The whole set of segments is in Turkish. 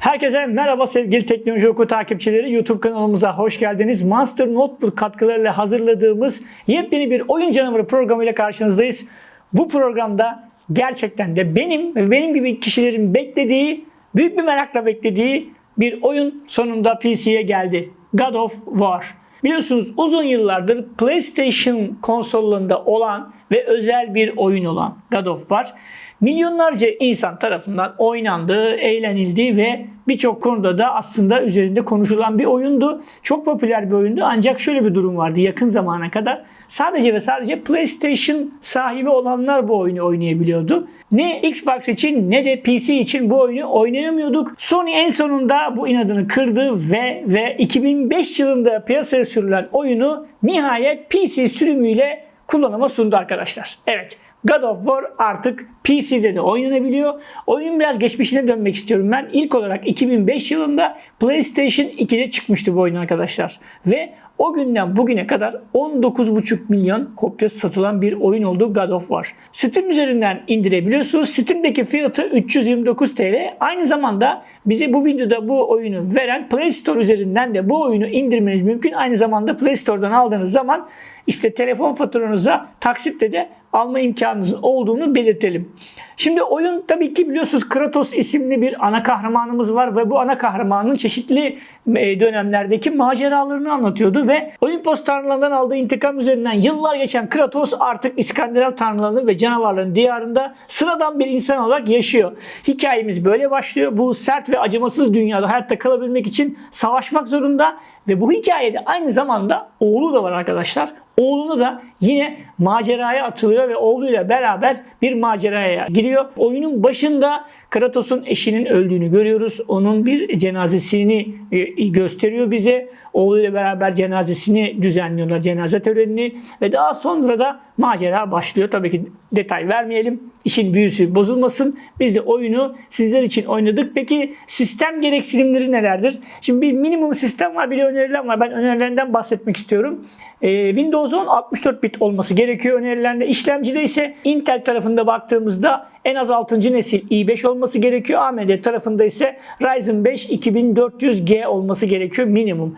Herkese merhaba sevgili Teknoloji Oku takipçileri. YouTube kanalımıza hoş geldiniz. Monster Notebook katkılarıyla hazırladığımız yepyeni bir oyun canavarı programıyla karşınızdayız. Bu programda gerçekten de benim ve benim gibi kişilerin beklediği, büyük bir merakla beklediği bir oyun sonunda PC'ye geldi. God of War. Biliyorsunuz uzun yıllardır PlayStation konsollarında olan ve özel bir oyun olan God of War milyonlarca insan tarafından oynandı, eğlenildi ve birçok konuda da aslında üzerinde konuşulan bir oyundu. Çok popüler bir oyundu ancak şöyle bir durum vardı yakın zamana kadar. Sadece ve sadece PlayStation sahibi olanlar bu oyunu oynayabiliyordu. Ne Xbox için ne de PC için bu oyunu oynayamıyorduk. Sony en sonunda bu inadını kırdı ve ve 2005 yılında piyasaya sürülen oyunu nihayet PC sürümüyle kullanıma sundu arkadaşlar. Evet. God of War artık PC'de de oynanabiliyor. Oyunun biraz geçmişine dönmek istiyorum ben. İlk olarak 2005 yılında PlayStation 2'de çıkmıştı bu oyun arkadaşlar. Ve o günden bugüne kadar 19,5 milyon kopya satılan bir oyun oldu God of War. Steam üzerinden indirebiliyorsunuz. Steam'deki fiyatı 329 TL. Aynı zamanda bize bu videoda bu oyunu veren Play Store üzerinden de bu oyunu indirmeniz mümkün. Aynı zamanda Play Store'dan aldığınız zaman işte telefon faturanıza taksitle de alma imkanınızın olduğunu belirtelim. Şimdi oyun tabii ki biliyorsunuz Kratos isimli bir ana kahramanımız var ve bu ana kahramanın çeşitli e, dönemlerdeki maceralarını anlatıyordu ve Olimpos tanrılarından aldığı intikam üzerinden yıllar geçen Kratos artık İskandinav tanrılarının ve canavarların diyarında sıradan bir insan olarak yaşıyor. Hikayemiz böyle başlıyor. Bu sert ve acımasız dünyada hayatta kalabilmek için savaşmak zorunda ve bu hikayede aynı zamanda oğlu da var arkadaşlar. Oğlunu da yine maceraya atılıyor ve oğluyla beraber bir maceraya giriyor. Oyunun başında Kratos'un eşinin öldüğünü görüyoruz. Onun bir cenazesini e, gösteriyor bize. Oğluyla beraber cenazesini düzenliyorlar, cenaze törenini ve daha sonra da macera başlıyor. Tabii ki detay vermeyelim. İşin büyüsü bozulmasın. Biz de oyunu sizler için oynadık. Peki sistem gereksinimleri nelerdir? Şimdi bir minimum sistem var, bir de önerilen var. Ben önerilerinden bahsetmek istiyorum. Ee, Windows 10 64 bit olması gerekiyor önerilerinde. İşlemcide ise Intel tarafında baktığımızda en az 6. nesil i5 olması gerekiyor. AMD tarafında ise Ryzen 5 2400G olması gerekiyor minimum.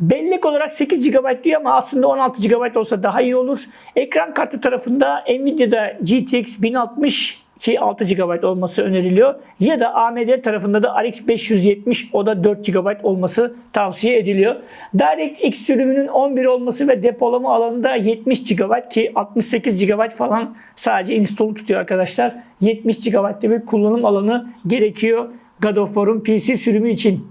Bellek olarak 8 GB diyor ama aslında 16 GB olsa daha iyi olur. Ekran kartı tarafında Nvidia'da GTX 1060 ki 6 GB olması öneriliyor. Ya da AMD tarafında da RX 570 o da 4 GB olması tavsiye ediliyor. DirectX sürümünün 11 olması ve depolama alanında 70 GB ki 68 GB falan sadece install'u tutuyor arkadaşlar. 70 GB'de bir kullanım alanı gerekiyor God of War'un PC sürümü için.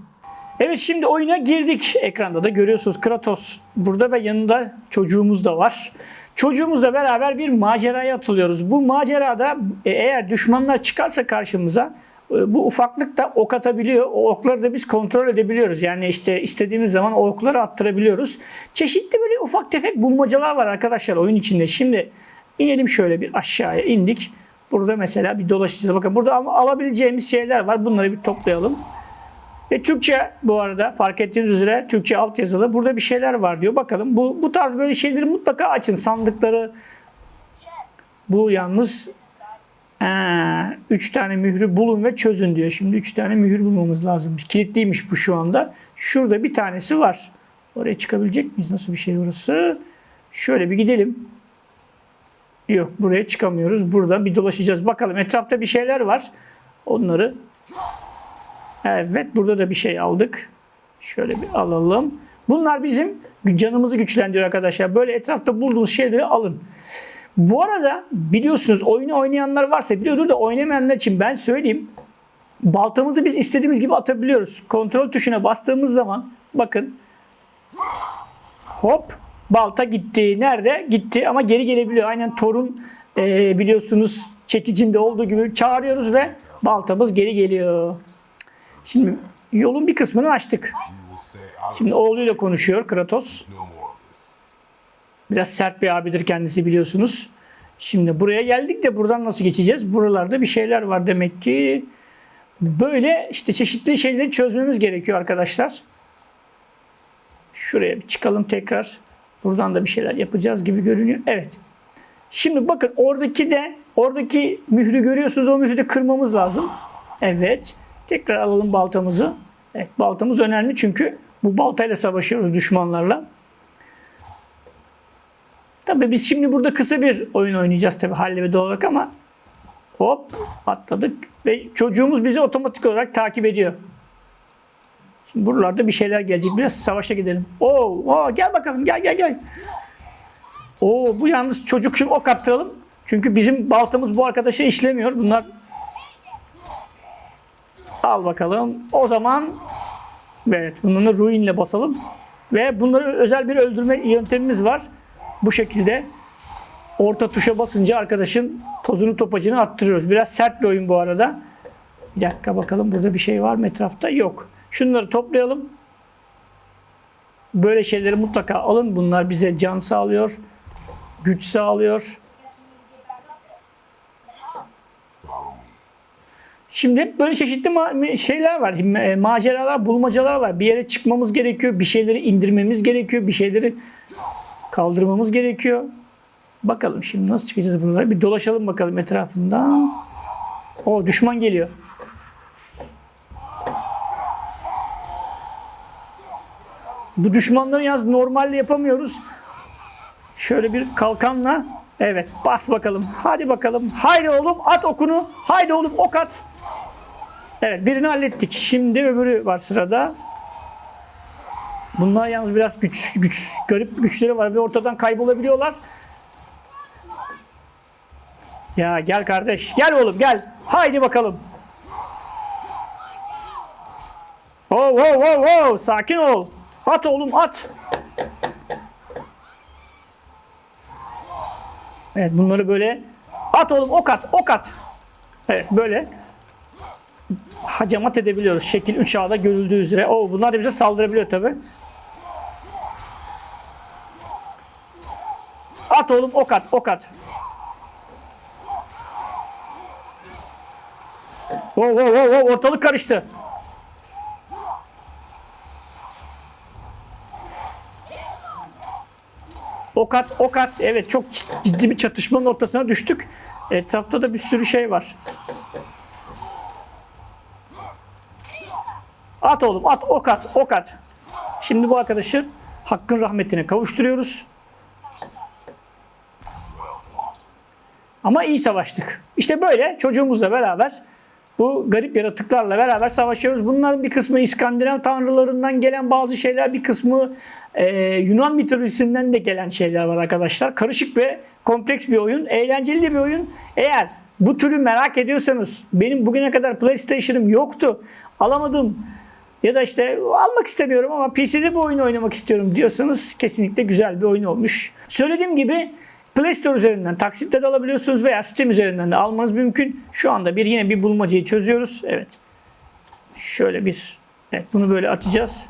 Evet şimdi oyuna girdik. Ekranda da görüyorsunuz Kratos burada ve yanında çocuğumuz da var. Çocuğumuzla beraber bir maceraya atılıyoruz. Bu macerada e, eğer düşmanlar çıkarsa karşımıza e, bu ufaklık da ok atabiliyor. O okları da biz kontrol edebiliyoruz. Yani işte istediğimiz zaman o okları attırabiliyoruz. Çeşitli böyle ufak tefek bulmacalar var arkadaşlar oyun içinde. Şimdi inelim şöyle bir aşağıya indik. Burada mesela bir dolaşacağız. Bakın burada alabileceğimiz şeyler var. Bunları bir toplayalım. Ve Türkçe bu arada fark ettiğiniz üzere Türkçe alt yazılı. Burada bir şeyler var diyor. Bakalım bu, bu tarz böyle şeyleri mutlaka açın. Sandıkları bu yalnız 3 tane mührü bulun ve çözün diyor. Şimdi 3 tane mühür bulmamız lazımmış. Kilitliymiş bu şu anda. Şurada bir tanesi var. Oraya çıkabilecek miyiz? Nasıl bir şey orası? Şöyle bir gidelim. Yok buraya çıkamıyoruz. Burada bir dolaşacağız. Bakalım etrafta bir şeyler var. Onları Evet burada da bir şey aldık. Şöyle bir alalım. Bunlar bizim canımızı güçlendiriyor arkadaşlar. Böyle etrafta bulduğunuz şeyleri alın. Bu arada biliyorsunuz oyunu oynayanlar varsa biliyordur da oynamayanlar için ben söyleyeyim. Baltamızı biz istediğimiz gibi atabiliyoruz. Kontrol tuşuna bastığımız zaman bakın hop balta gitti. Nerede? Gitti ama geri gelebiliyor. Aynen Torun e, biliyorsunuz çekicinde olduğu gibi çağırıyoruz ve baltamız geri geliyor. Şimdi yolun bir kısmını açtık. Şimdi oğluyla konuşuyor Kratos. Biraz sert bir abidir kendisi biliyorsunuz. Şimdi buraya geldik de buradan nasıl geçeceğiz? Buralarda bir şeyler var demek ki. Böyle işte çeşitli şeyleri çözmemiz gerekiyor arkadaşlar. Şuraya bir çıkalım tekrar. Buradan da bir şeyler yapacağız gibi görünüyor. Evet. Şimdi bakın oradaki de oradaki mührü görüyorsunuz. O mührü de kırmamız lazım. Evet. Tekrar alalım baltamızı. Evet, baltamız önemli çünkü bu baltayla savaşıyoruz düşmanlarla. Tabii biz şimdi burada kısa bir oyun oynayacağız tabii halle ve doğal olarak ama hop atladık ve çocuğumuz bizi otomatik olarak takip ediyor. Şimdi buralarda bir şeyler gelecek. Biraz savaşa gidelim. Oo, oo gel bakalım gel gel gel. Oo bu yalnız çocuk şimdi ok attıralım. Çünkü bizim baltamız bu arkadaşa işlemiyor. Bunlar Al bakalım. O zaman evet bunları ruinle basalım. Ve bunları özel bir öldürme yöntemimiz var. Bu şekilde orta tuşa basınca arkadaşın tozunu topacını arttırıyoruz. Biraz sert bir oyun bu arada. Bir dakika bakalım burada bir şey var mı etrafta? Yok. Şunları toplayalım. Böyle şeyleri mutlaka alın. Bunlar bize can sağlıyor. Güç sağlıyor. Şimdi böyle çeşitli şeyler var. ma- Maceralar, bulmacalar var. Bir yere çıkmamız gerekiyor. Bir şeyleri indirmemiz gerekiyor. Bir şeyleri kaldırmamız gerekiyor. Bakalım şimdi nasıl çıkacağız buralara. Bir dolaşalım bakalım etrafında. O düşman geliyor. Bu düşmanları yalnız normalde yapamıyoruz. Şöyle bir kalkanla evet bas bakalım. Hadi bakalım. Haydi oğlum at okunu. Haydi oğlum ok at. Evet birini hallettik. Şimdi öbürü var sırada. Bunlar yalnız biraz güç, güç garip güçleri var ve ortadan kaybolabiliyorlar. Ya gel kardeş. Gel oğlum gel. Haydi bakalım. Oh, oh, oh, oh. Sakin ol. At oğlum at. Evet bunları böyle at oğlum ok at ok at. Evet böyle hacamat edebiliyoruz. Şekil 3A'da görüldüğü üzere. Oo, bunlar da bize saldırabiliyor tabi. At oğlum ok at ok at. Oo, oo, oo, oo, ortalık karıştı. Ok at, ok at. Evet çok ciddi bir çatışmanın ortasına düştük. Etrafta da bir sürü şey var. At oğlum at ok at ok at. Şimdi bu arkadaşı hakkın rahmetine kavuşturuyoruz. Ama iyi savaştık. İşte böyle çocuğumuzla beraber bu garip yaratıklarla beraber savaşıyoruz. Bunların bir kısmı İskandinav tanrılarından gelen bazı şeyler, bir kısmı e, Yunan mitolojisinden de gelen şeyler var arkadaşlar. Karışık ve kompleks bir oyun, eğlenceli de bir oyun. Eğer bu türü merak ediyorsanız, benim bugüne kadar PlayStation'ım yoktu, alamadım ya da işte almak istemiyorum ama PC'de bu oyunu oynamak istiyorum diyorsanız kesinlikle güzel bir oyun olmuş. Söylediğim gibi Play Store üzerinden taksitle de alabiliyorsunuz veya Steam üzerinden de almanız mümkün. Şu anda bir yine bir bulmacayı çözüyoruz. Evet. Şöyle bir Evet bunu böyle atacağız.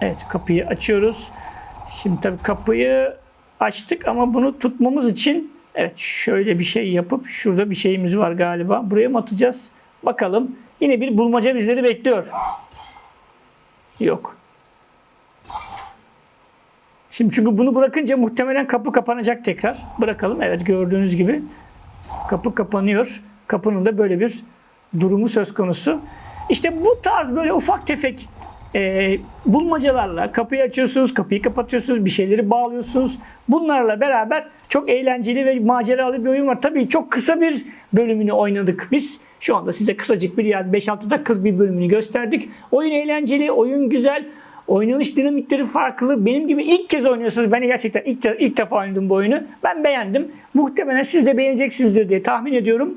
Evet kapıyı açıyoruz. Şimdi tabii kapıyı açtık ama bunu tutmamız için evet şöyle bir şey yapıp şurada bir şeyimiz var galiba. Buraya mı atacağız? Bakalım. Yine bir bulmaca bizleri bekliyor. Yok. Şimdi çünkü bunu bırakınca muhtemelen kapı kapanacak tekrar. Bırakalım. Evet gördüğünüz gibi kapı kapanıyor. Kapının da böyle bir durumu söz konusu. İşte bu tarz böyle ufak tefek e, bulmacalarla kapıyı açıyorsunuz, kapıyı kapatıyorsunuz, bir şeyleri bağlıyorsunuz. Bunlarla beraber çok eğlenceli ve maceralı bir oyun var. Tabii çok kısa bir bölümünü oynadık biz. Şu anda size kısacık bir yani 5-6 dakikalık bir bölümünü gösterdik. Oyun eğlenceli, oyun güzel. Oynanış dinamikleri farklı. Benim gibi ilk kez oynuyorsunuz. Ben gerçekten ilk, ilk defa oynadım bu oyunu. Ben beğendim. Muhtemelen siz de beğeneceksinizdir diye tahmin ediyorum.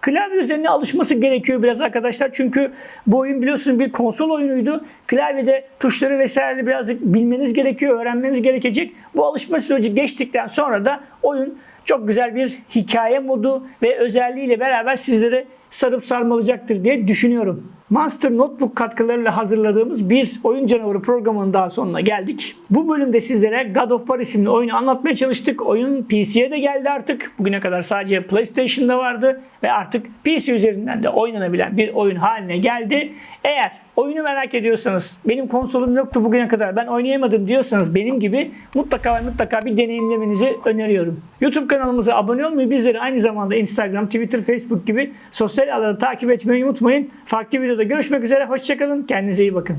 Klavye üzerine alışması gerekiyor biraz arkadaşlar. Çünkü bu oyun biliyorsunuz bir konsol oyunuydu. Klavyede tuşları vesaire birazcık bilmeniz gerekiyor, öğrenmeniz gerekecek. Bu alışma süreci geçtikten sonra da oyun çok güzel bir hikaye modu ve özelliğiyle beraber sizlere sarıp sarmalacaktır diye düşünüyorum. Monster Notebook katkılarıyla hazırladığımız bir oyun canavarı programının daha sonuna geldik. Bu bölümde sizlere God of War isimli oyunu anlatmaya çalıştık. Oyun PC'ye de geldi artık. Bugüne kadar sadece PlayStation'da vardı ve artık PC üzerinden de oynanabilen bir oyun haline geldi. Eğer oyunu merak ediyorsanız, benim konsolum yoktu bugüne kadar ben oynayamadım diyorsanız benim gibi mutlaka mutlaka bir deneyimlemenizi öneriyorum. YouTube kanalımıza abone olmayı bizleri aynı zamanda Instagram, Twitter, Facebook gibi sosyal sosyal alanı takip etmeyi unutmayın. Farklı videoda görüşmek üzere. Hoşçakalın. Kendinize iyi bakın.